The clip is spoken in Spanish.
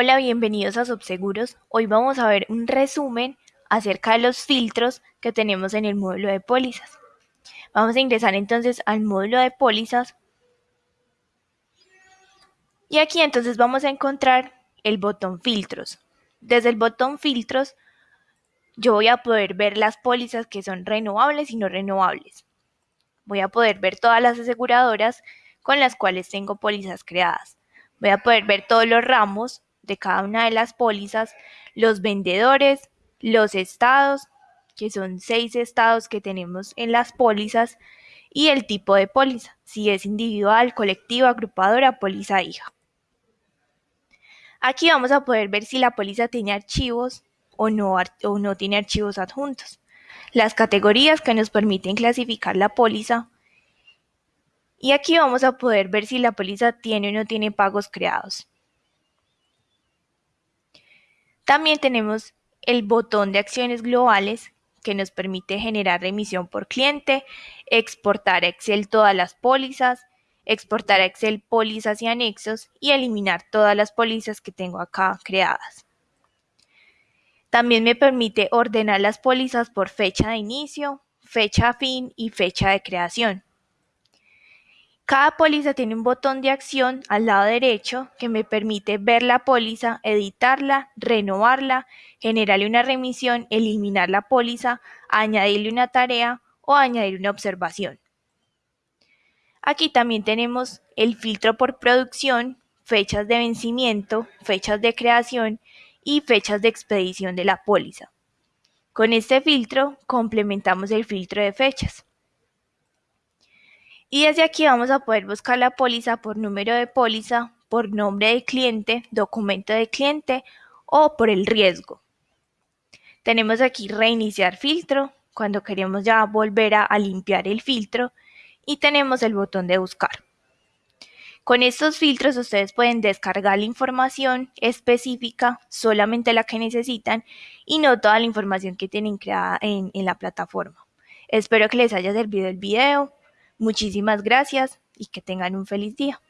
Hola, bienvenidos a Subseguros. Hoy vamos a ver un resumen acerca de los filtros que tenemos en el módulo de pólizas. Vamos a ingresar entonces al módulo de pólizas. Y aquí entonces vamos a encontrar el botón filtros. Desde el botón filtros yo voy a poder ver las pólizas que son renovables y no renovables. Voy a poder ver todas las aseguradoras con las cuales tengo pólizas creadas. Voy a poder ver todos los ramos de cada una de las pólizas, los vendedores, los estados, que son seis estados que tenemos en las pólizas, y el tipo de póliza, si es individual, colectiva, agrupadora, póliza hija. Aquí vamos a poder ver si la póliza tiene archivos o no, o no tiene archivos adjuntos. Las categorías que nos permiten clasificar la póliza. Y aquí vamos a poder ver si la póliza tiene o no tiene pagos creados. También tenemos el botón de acciones globales que nos permite generar remisión por cliente, exportar a Excel todas las pólizas, exportar a Excel pólizas y anexos y eliminar todas las pólizas que tengo acá creadas. También me permite ordenar las pólizas por fecha de inicio, fecha fin y fecha de creación. Cada póliza tiene un botón de acción al lado derecho que me permite ver la póliza, editarla, renovarla, generarle una remisión, eliminar la póliza, añadirle una tarea o añadir una observación. Aquí también tenemos el filtro por producción, fechas de vencimiento, fechas de creación y fechas de expedición de la póliza. Con este filtro complementamos el filtro de fechas. Y desde aquí vamos a poder buscar la póliza por número de póliza, por nombre de cliente, documento de cliente o por el riesgo. Tenemos aquí reiniciar filtro, cuando queremos ya volver a, limpiar el filtro y tenemos el botón de buscar. Con estos filtros ustedes pueden descargar la información específica, solamente la que necesitan y no toda la información que tienen creada en, en la plataforma. Espero que les haya servido el video. Muchísimas gracias y que tengan un feliz día.